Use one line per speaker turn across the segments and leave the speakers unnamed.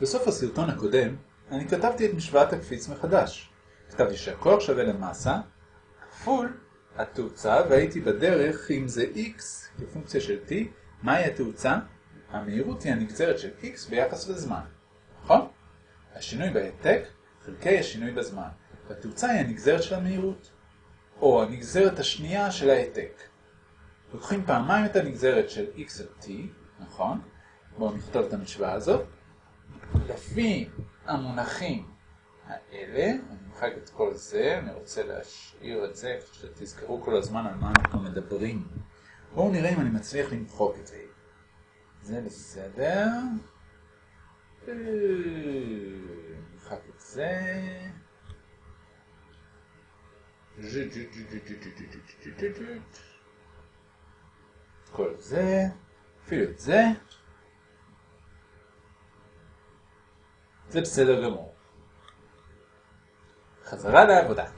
בסוף הסרטון הקודם אני כתבתי את משוואת הקפיץ מחדש. כתבתי שהכוח שווה למסה כפול התאוצה והייתי בדרך אם זה x כפונקציה של t, מהי התאוצה? המהירות היא הנגזרת של x ביחס לזמן, נכון? השינוי בהעתק חלקי השינוי בזמן, והתאוצה היא הנגזרת של המהירות, או הנגזרת השנייה של ההעתק. לוקחים פעמיים את הנגזרת של x על t, נכון? בואו נכתוב את המשוואה הזאת. לפי המונחים האלה, אני מחק את כל זה, אני רוצה להשאיר את זה, שתזכרו כל הזמן על מה אנחנו מדברים. בואו נראה אם אני מצליח למחוק את זה. זה בסדר. נמחק את זה. כל זה, אפילו את זה. זה בסדר גמור. חזרה לעבודה.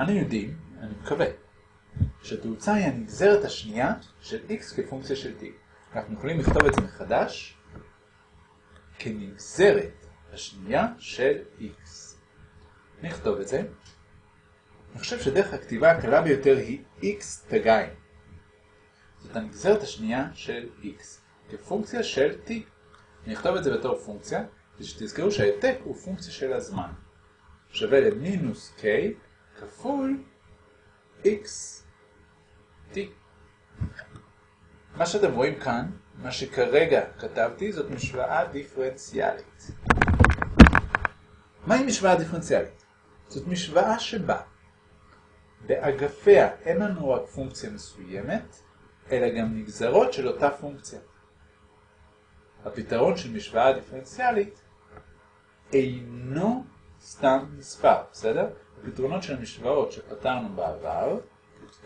אנו יודעים, אני מקווה, שהתאוצה היא הנגזרת השנייה של x כפונקציה של t. אנחנו יכולים לכתוב את זה מחדש כנגזרת השנייה של x. נכתוב את זה. אני חושב שדרך הכתיבה הקלה ביותר היא x תגיים. זאת הנגזרת השנייה של x כפונקציה של t. אני אכתוב את זה בתור פונקציה, כדי שתזכרו שהעתק הוא פונקציה של הזמן. שווה למינוס k כפול x t. מה שאתם רואים כאן, מה שכרגע כתבתי, זאת משוואה דיפרנציאלית. מהי משוואה דיפרנציאלית? זאת משוואה שבה באגפיה אין לנו רק פונקציה מסוימת, אלא גם נגזרות של אותה פונקציה. הפתרון של משוואה דיפרנציאלית אינו סתם מספר, בסדר? הפתרונות של המשוואות שפתרנו בעבר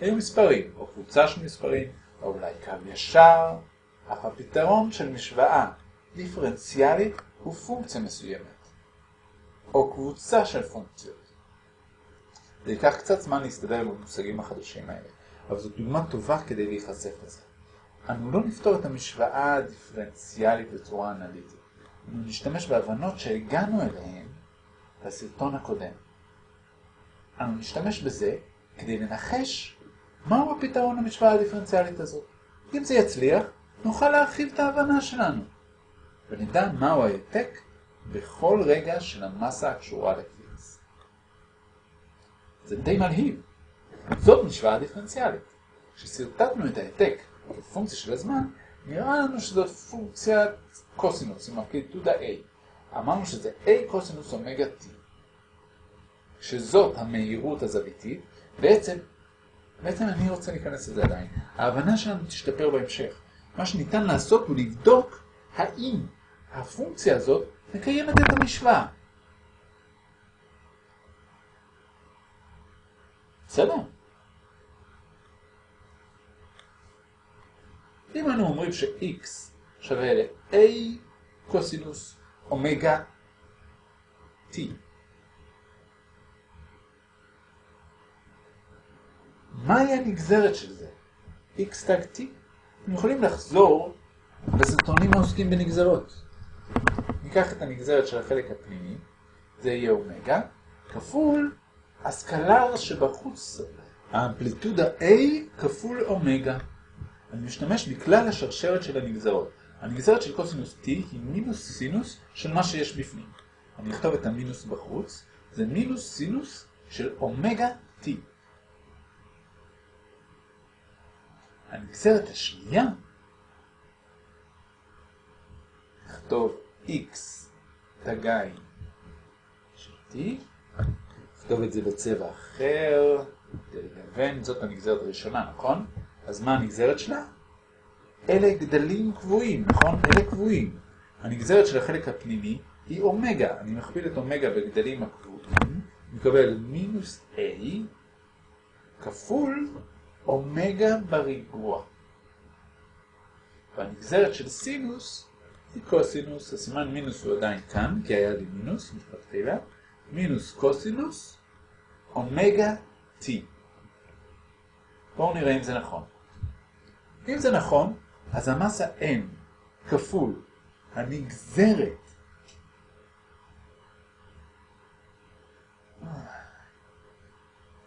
היו מספרים, או קבוצה של מספרים, או אולי קו ישר, אך הפתרון של משוואה דיפרנציאלית הוא פונקציה מסוימת, או קבוצה של פונקציות. זה ייקח קצת זמן להסתדר במושגים החדשים האלה, אבל זו דוגמה טובה כדי להיחשף לזה. אנו לא נפתור את המשוואה הדיפרנציאלית בצורה אנליטית. אנו נשתמש בהבנות שהגענו אליהן בסרטון הקודם. אנו נשתמש בזה כדי לנחש מהו הפתרון למשוואה הדיפרנציאלית הזאת. אם זה יצליח, נוכל להרחיב את ההבנה שלנו, ונדע מהו העתק בכל רגע של המסה הקשורה לקפיץ. זה די מלהיב. זאת משוואה דיפרנציאלית. כשסרטטנו את העתק כפונקציה של הזמן, נראה לנו שזאת פונקציית קוסינוס עם אמפליטודה A. אמרנו שזה A קוסינוס אומגה T. שזאת המהירות הזוויתית, בעצם, בעצם אני רוצה להיכנס לזה עדיין. ההבנה שלנו תשתפר בהמשך. מה שניתן לעשות הוא לבדוק האם הפונקציה הזאת מקיימת את המשוואה. בסדר? אם אנו אומרים ש-x שווה ל-a קוסינוס אומגה t, מהי הנגזרת של זה? x תג t? אתם יכולים לחזור לסרטונים העוסקים בנגזרות. ניקח את הנגזרת של החלק הפנימי, זה יהיה אומגה, כפול הסקלר שבחוץ, האמפליטודה a כפול אומגה. אני משתמש בכלל השרשרת של הנגזרות. הנגזרת של קוסינוס t היא מינוס סינוס של מה שיש בפנים. אני אכתוב את המינוס בחוץ, זה מינוס סינוס של אומגה t. הנגזרת השנייה, נכתוב x תגיים של t, נכתוב את זה בצבע אחר, כדי לגוון, זאת הנגזרת הראשונה, נכון? אז מה הנגזרת שלה? אלה גדלים קבועים, נכון? אלה קבועים. הנגזרת של החלק הפנימי היא אומגה. אני מכפיל את אומגה בגדלים הקבועים, מקבל מינוס A כפול אומגה בריבוע. והנגזרת של סינוס היא קוסינוס, הסימן מינוס הוא עדיין כאן, כי היה לי מינוס, מלכתחילה, מינוס קוסינוס, אומגה T. בואו נראה אם זה נכון. אם זה נכון, אז המסה n כפול הנגזרת.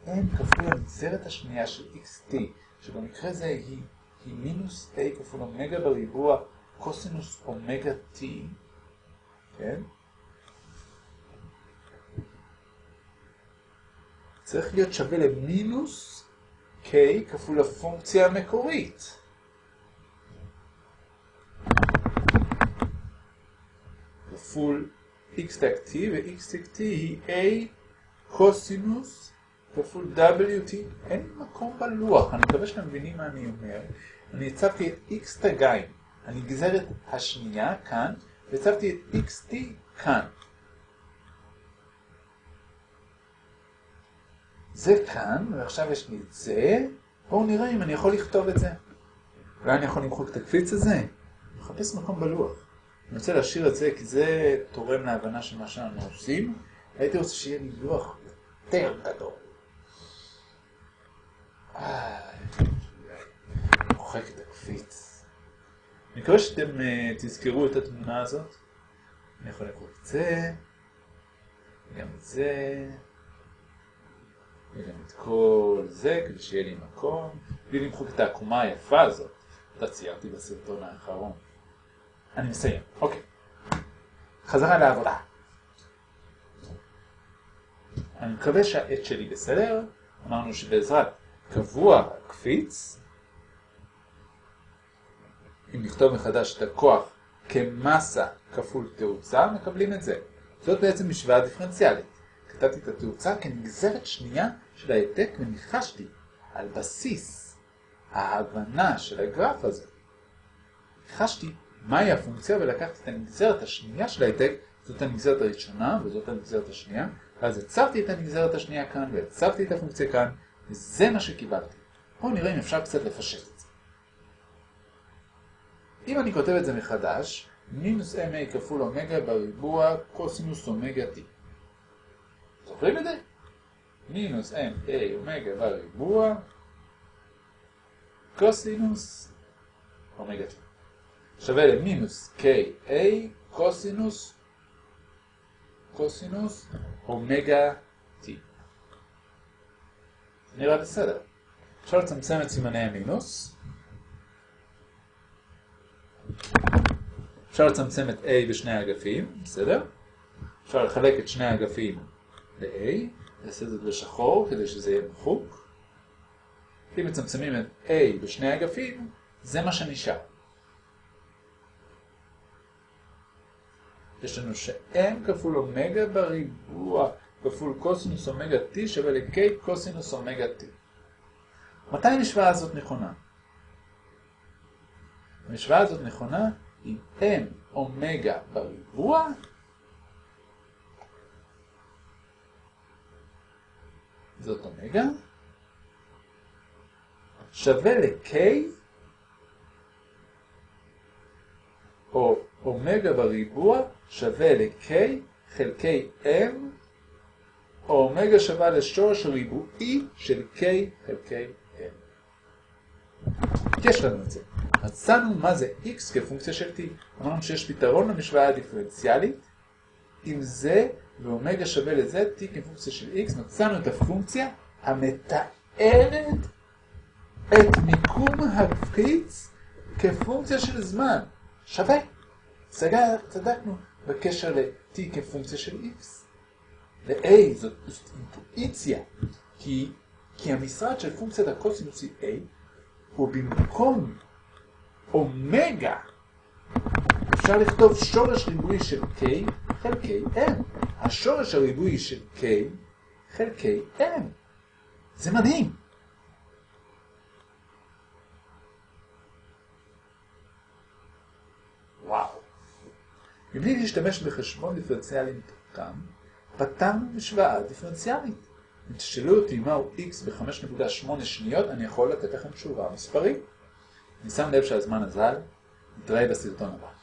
n כפול הנגזרת השנייה של xt, שבמקרה זה היא, היא מינוס a כפול אומגה בריבוע קוסינוס אומגה t, כן? צריך להיות שווה למינוס k כפול הפונקציה המקורית. כפול x תק t ו-x תק t היא a קוסינוס כפול wt. אין מקום בלוח, אני מקווה שאתם מבינים מה אני אומר. אני הצבתי את x תגיים, הנגזרת השנייה כאן, והצבתי את xt כאן. זה כאן, ועכשיו יש לי את זה. בואו נראה אם אני יכול לכתוב את זה. אולי אני יכול למחוק את הקפיץ הזה? מחפש מקום בלוח. אני רוצה להשאיר את זה כי זה תורם להבנה של מה שאנחנו עושים. הייתי רוצה שיהיה לי לוח יותר גדול. מוחק את הקפיץ. אני מקווה שאתם uh, תזכרו את התמונה הזאת. אני יכול לקרוא את זה, גם את זה. וגם את כל זה, כדי שיהיה לי מקום, בלי למחוק את העקומה היפה הזאת, אותה ציירתי בסרטון האחרון. אני מסיים, אוקיי. חזרה לעבודה. אני מקווה שהעט שלי בסדר, אמרנו שבעזרת קבוע קפיץ, אם נכתוב מחדש את הכוח כמסה כפול תאוצה, מקבלים את זה. זאת בעצם משוואה דיפרנציאלית. כתבתי את התאוצה כנגזרת שנייה של העתק וניחשתי על בסיס ההבנה של הגרף הזה. ניחשתי מהי הפונקציה ולקחתי את הנגזרת השנייה של העתק, זאת הנגזרת הראשונה וזאת הנגזרת השנייה, ואז הצבתי את הנגזרת השנייה כאן והצבתי את הפונקציה כאן, וזה מה שקיבלתי. בואו נראה אם אפשר קצת לפשט את זה. אם אני כותב את זה מחדש, מינוס ma כפול אומגה בריבוע קוסינוס אומגה t. זוכרים את זה? מינוס m a אומגה בריבוע קוסינוס אומגה t. שווה למינוס k a קוסינוס קוסינוס אומגה t. נראה בסדר. אפשר לצמצם את סימני המינוס. אפשר לצמצם את a בשני האגפים, בסדר? אפשר לחלק את שני האגפים ל-A, נעשה את זה בשחור כדי שזה יהיה מחוק. אם מצמצמים את A בשני אגפים, זה מה שנשאר. יש לנו ש-M כפול אומגה בריבוע כפול קוסינוס אומגה T שווה ל-K קוסינוס אומגה T. מתי המשוואה הזאת נכונה? המשוואה הזאת נכונה אם M אומגה בריבוע זאת אומגה, שווה ל-K, או אומגה בריבוע שווה ל-K חלקי M, או אומגה שווה לשורש ריבועי של K חלקי M. יש לנו את זה. מצאנו מה זה X כפונקציה של T. אמרנו שיש פתרון למשוואה הדיפרנציאלית, אם זה ואומגה שווה לזה, t כפונקציה של x, מצאנו את הפונקציה המתארת את מיקום הקפיץ כפונקציה של זמן. שווה. סגר, צדקנו בקשר ל-t כפונקציה של x. ל-a זאת אינטואיציה, כי, כי המשרד של פונקציית הקוסינוס היא a, הוא במקום אומגה, אפשר לכתוב שורש ריבועי של k חלקי m. השורש הריבועי של k חלקי m. זה מדהים. וואו. מבלי להשתמש בחשבון דיפרנציאלי מתוחכם, פתרנו משוואה דיפרנציאלית. אם תשאלו אותי מהו x ב-5.8 שניות, אני יכול לתת לכם תשובה מספרית. אני שם לב שהזמן אזל, נתראה בסרטון הבא.